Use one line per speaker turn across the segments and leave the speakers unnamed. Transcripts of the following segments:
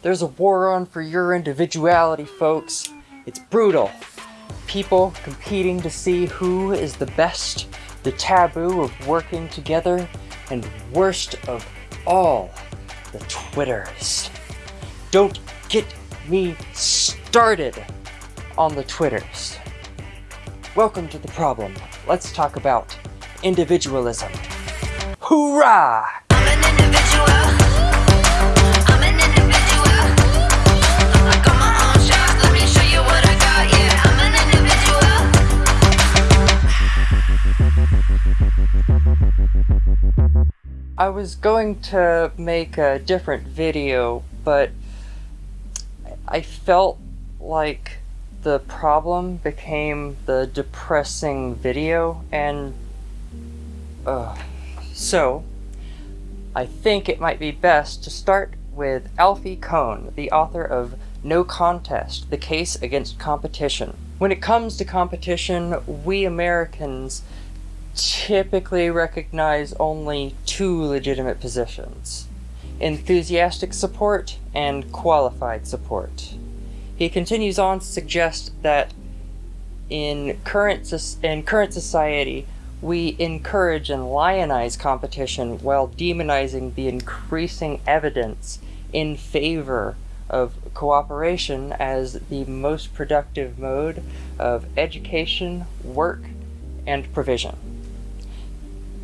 There's a war on for your individuality, folks. It's brutal. People competing to see who is the best, the taboo of working together, and worst of all, the Twitters. Don't get me started on the Twitters. Welcome to the problem. Let's talk about individualism. Hoorah!
I
was going to make a different video, but I felt like the problem became the depressing video, and uh, so I think it might be best to start with Alfie Kohn, the author of No Contest, The Case Against Competition. When it comes to competition, we Americans typically recognize only two legitimate positions enthusiastic support and qualified support. He continues on to suggest that in current, in current society, we encourage and lionize competition while demonizing the increasing evidence in favor of cooperation as the most productive mode of education, work, and provision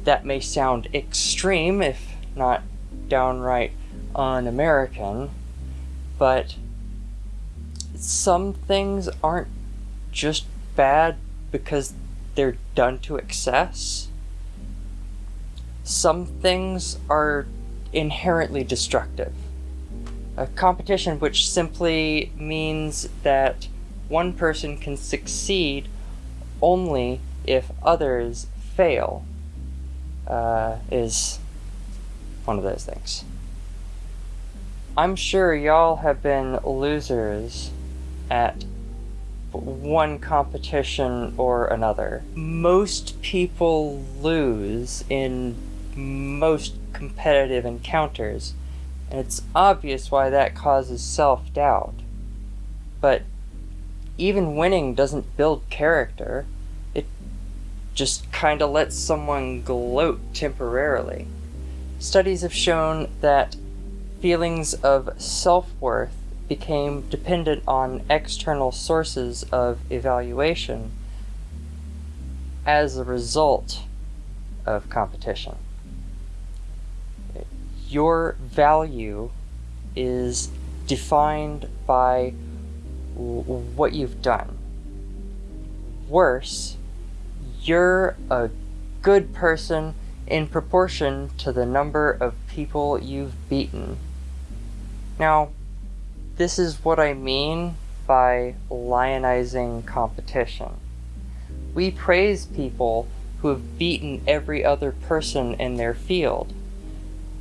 that may sound extreme, if not downright un American, but some things aren't just bad because they're done to excess. Some things are inherently destructive. A competition which simply means that one person can succeed only if others fail uh, is one of those things. I'm sure y'all have been losers at one competition or another. Most people lose in most competitive encounters, and it's obvious why that causes self doubt. But even winning doesn't build character, just kind of lets someone gloat temporarily. Studies have shown that feelings of self worth became dependent on external sources of evaluation as a result of competition. Your value is defined by what you've done. Worse, you're a good person in proportion to the number of people you've beaten. Now, this is what I mean by lionizing competition. We praise people who have beaten every other person in their field,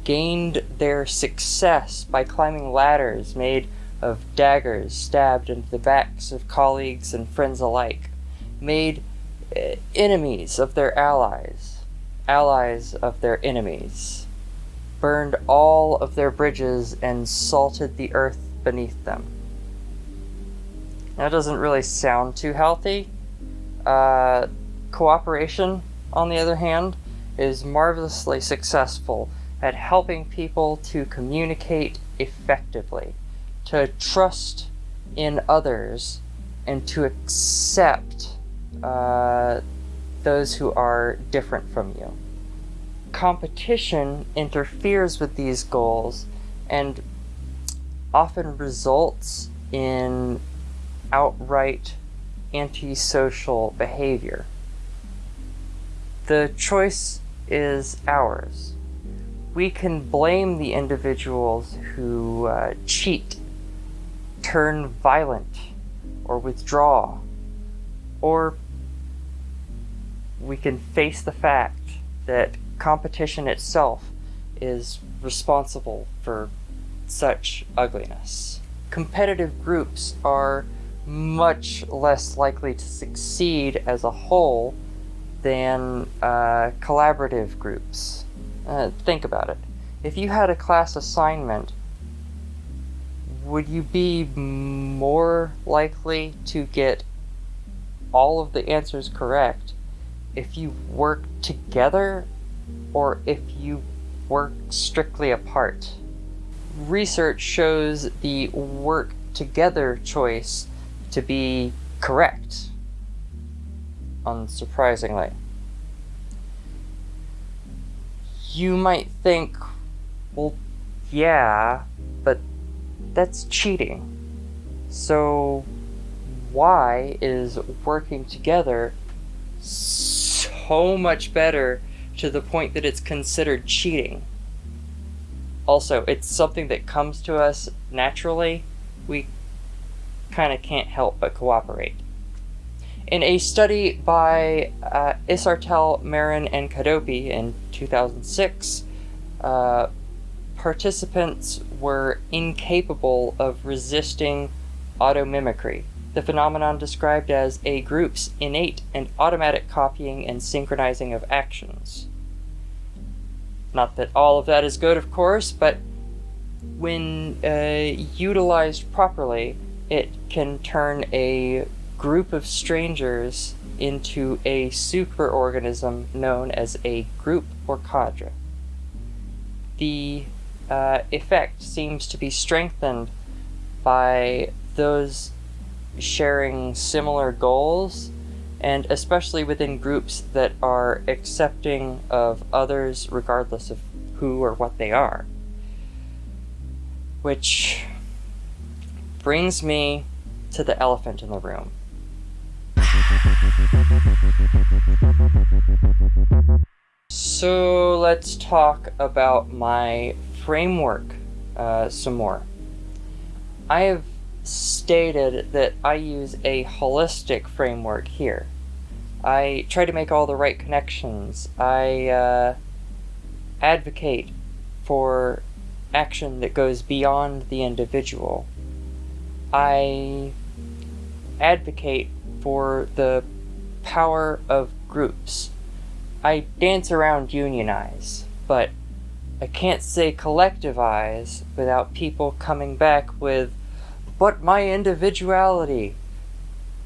gained their success by climbing ladders made of daggers stabbed into the backs of colleagues and friends alike, made enemies of their allies, allies of their enemies, burned all of their bridges and salted the earth beneath them. That doesn't really sound too healthy. Uh, cooperation, on the other hand, is marvelously successful at helping people to communicate effectively, to trust in others, and to accept uh, those who are different from you. Competition interferes with these goals and often results in outright antisocial behavior. The choice is ours. We can blame the individuals who uh, cheat, turn violent, or withdraw, or we can face the fact that competition itself is responsible for such ugliness. Competitive groups are much less likely to succeed as a whole than uh, collaborative groups. Uh, think about it. If you had a class assignment, would you be more likely to get all of the answers correct if you work together or if you work strictly apart? Research shows the work together choice to be correct, unsurprisingly. You might think, well, yeah, but that's cheating. So, why is working together much better to the point that it's considered cheating? Also, it's something that comes to us naturally. We kind of can't help but cooperate. In a study by uh, Issartel, Marin, and Cadopi in 2006, uh, participants were incapable of resisting automimicry, the phenomenon described as a group's innate and automatic copying and synchronizing of actions. Not that all of that is good, of course, but when uh, utilized properly, it can turn a group of strangers into a superorganism known as a group or cadre. The uh, effect seems to be strengthened by those sharing similar goals and especially within groups that are accepting of others regardless of who or what they are. Which brings me to the elephant in the room. So let's talk about my framework uh, some more. I have stated that I use a holistic framework here. I try to make all the right connections. I uh, advocate for action that goes beyond the individual. I advocate for the power of groups. I dance around unionize, but I can't say collectivize without people coming back with, but my individuality,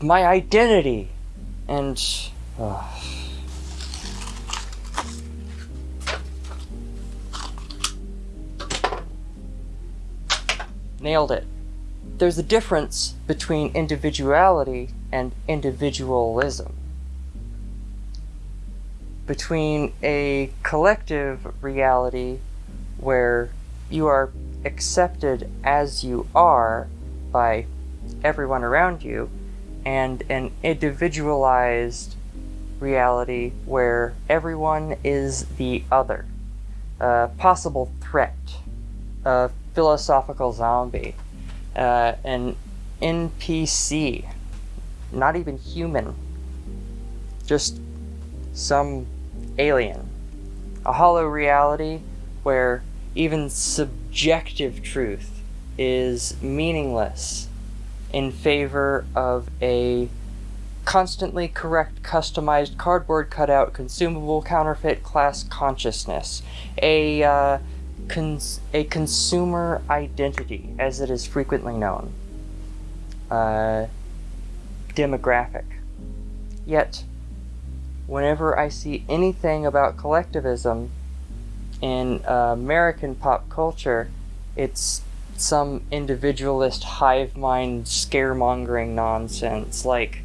my identity, and. Uh, nailed it. There's a difference between individuality and individualism. Between a collective reality where you are accepted as you are by everyone around you and an individualized reality where everyone is the other. A possible threat, a philosophical zombie, uh, an NPC, not even human, just some alien. A hollow reality where even subjective truth is meaningless in favor of a constantly correct, customized, cardboard cutout, consumable, counterfeit class consciousness. A, uh, cons a consumer identity, as it is frequently known. Uh, demographic. Yet, whenever I see anything about collectivism in uh, American pop culture, it's some individualist hive mind scaremongering nonsense like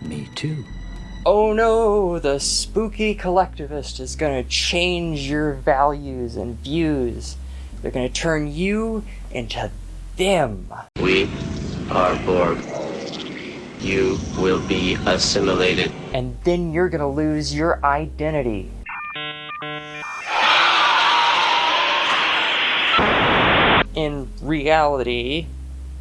Me too.
oh no the spooky collectivist is going to change your values and views they're going to turn you into them
We are Borg. You will be assimilated.
and then you're going to lose your identity in reality,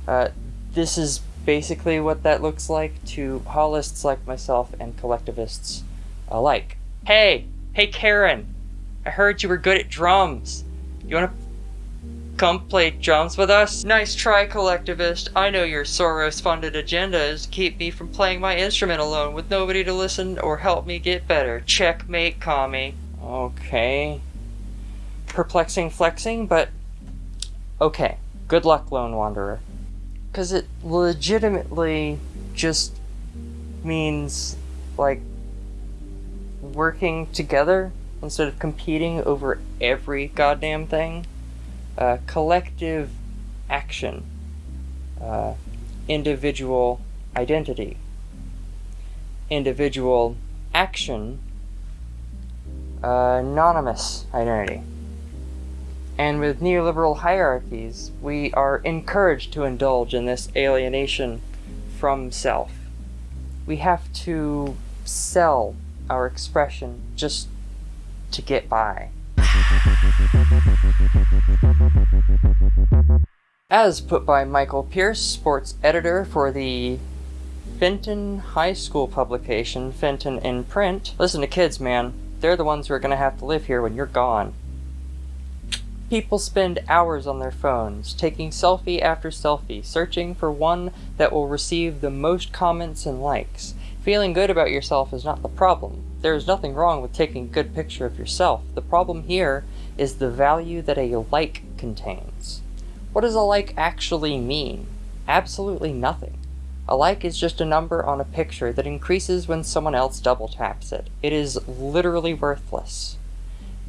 uh, this is basically what that looks like to holists like myself and collectivists alike. Hey, hey Karen, I heard you were good at drums. You wanna come play drums with us? Nice try, collectivist. I know your Soros-funded agenda is to keep me from playing my instrument alone with nobody to listen or help me get better. Checkmate, commie. Okay. perplexing flexing, but okay. Good luck, Lone Wanderer. Because it legitimately just means, like, working together instead of competing over every goddamn thing. Uh, collective action. Uh, individual identity. Individual action. Uh, anonymous identity. And with neoliberal hierarchies, we are encouraged to indulge in this alienation from self. We have to sell our expression just to get by. As put by Michael Pierce, sports editor for the Fenton High School publication, Fenton in Print. Listen to kids, man. They're the ones who are going to have to live here when you're gone. People spend hours on their phones, taking selfie after selfie, searching for one that will receive the most comments and likes. Feeling good about yourself is not the problem. There is nothing wrong with taking a good picture of yourself. The problem here is the value that a like contains. What does a like actually mean? Absolutely nothing. A like is just a number on a picture that increases when someone else double taps it. It is literally worthless.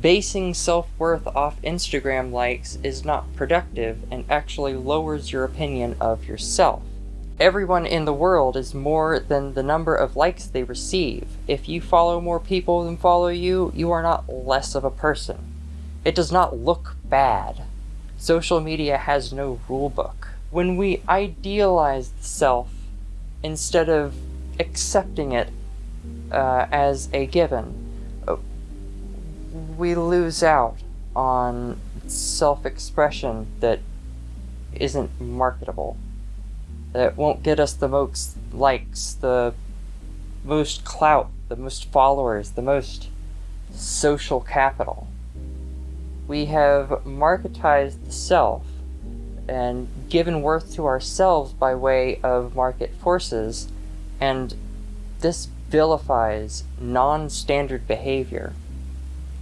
Basing self-worth off Instagram likes is not productive and actually lowers your opinion of yourself. Everyone in the world is more than the number of likes they receive. If you follow more people than follow you, you are not less of a person. It does not look bad. Social media has no rule book. When we idealize the self instead of accepting it uh, as a given, we lose out on self-expression that isn't marketable. That won't get us the most likes, the most clout, the most followers, the most social capital. We have marketized the self and given worth to ourselves by way of market forces, and this vilifies non-standard behavior.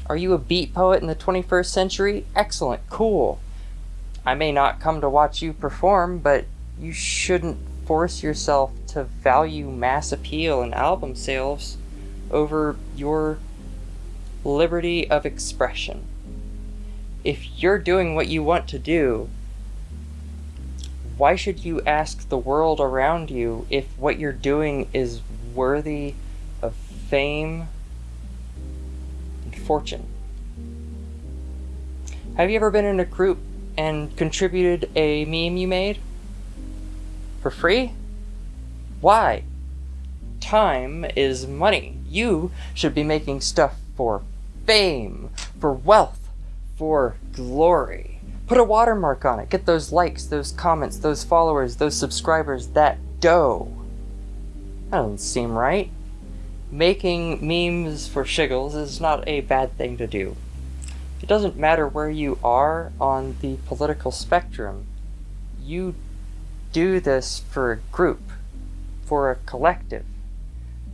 Are you a beat poet in the 21st century? Excellent, cool. I may not come to watch you perform, but you shouldn't force yourself to value mass appeal and album sales over your liberty of expression. If you're doing what you want to do, why should you ask the world around you if what you're doing is worthy of fame fortune. Have you ever been in a group and contributed a meme you made? For free? Why? Time is money. You should be making stuff for fame, for wealth, for glory. Put a watermark on it. Get those likes, those comments, those followers, those subscribers, that dough. That doesn't seem right making memes for shiggles is not a bad thing to do. It doesn't matter where you are on the political spectrum. You do this for a group, for a collective,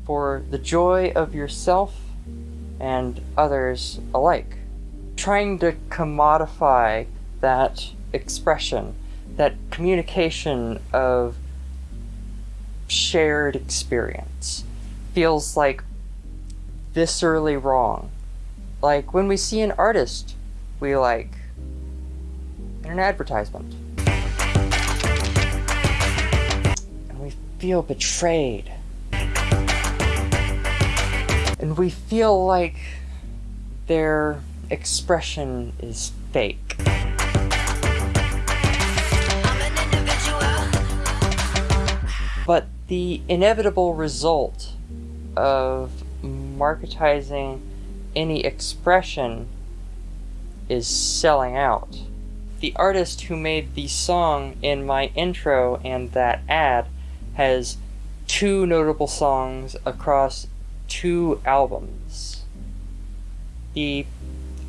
for the joy of yourself and others alike. Trying to commodify that expression, that communication of shared experience feels like viscerally wrong. Like when we see an artist we like in an advertisement. And we feel betrayed. And we feel like their expression is fake. But the inevitable result of marketizing any expression is selling out. The artist who made the song in my intro and that ad has two notable songs across two albums. The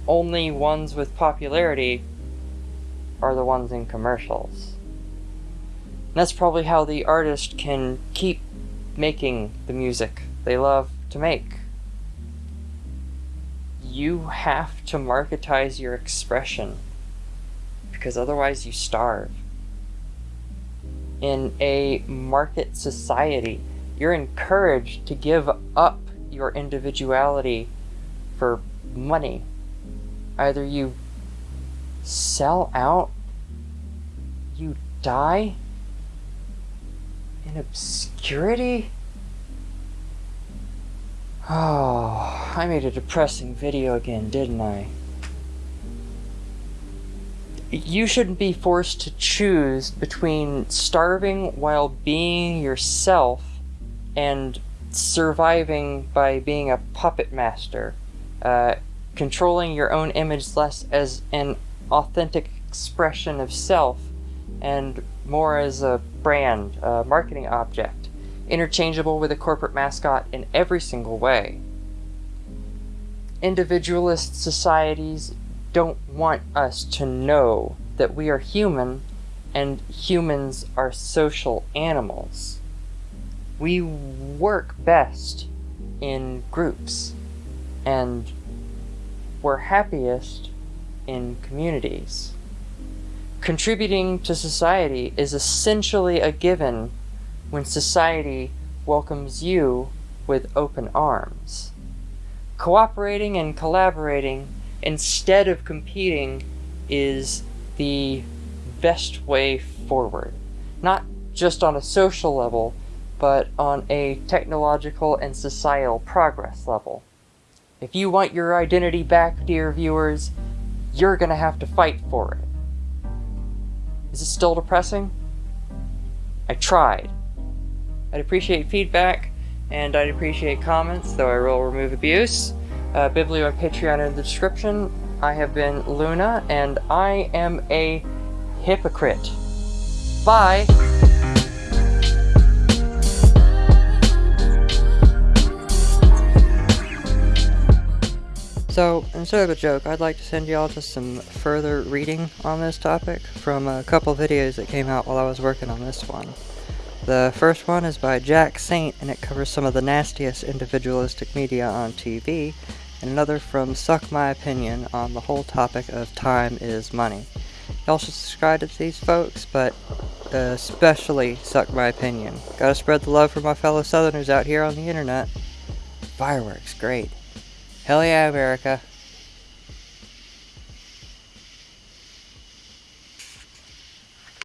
only ones with popularity are the ones in commercials. And that's probably how the artist can keep making the music they love to make. you have to marketize your expression because otherwise you starve. In a market society, you're encouraged to give up your individuality for money. Either you sell out, you die in obscurity. Oh, I made a depressing video again, didn't I? You shouldn't be forced to choose between starving while being yourself and surviving by being a puppet master, uh, controlling your own image less as an authentic expression of self and more as a brand, a marketing object, interchangeable with a corporate mascot in every single way. Individualist societies don't want us to know that we are human and humans are social animals. We work best in groups and we're happiest in communities. Contributing to society is essentially a given when society welcomes you with open arms. Cooperating and collaborating instead of competing is the best way forward. Not just on a social level, but on a technological and societal progress level. If you want your identity back, dear viewers, you're gonna have to fight for it. Is it still depressing? I tried. I'd appreciate feedback, and I'd appreciate comments, though I will remove abuse. Uh, Biblio and Patreon in the description. I have been Luna, and I am a hypocrite. Bye! So, instead of a joke, I'd like to send y'all just some further reading on this topic from a couple videos that came out while I was working on this one. The first one is by Jack Saint, and it covers some of the nastiest individualistic media on TV, and another from Suck My Opinion on the whole topic of time is money. Y'all should subscribe to these folks, but especially Suck My Opinion. Gotta spread the love for my fellow Southerners out here on the internet. Fireworks, great. Hell yeah, America.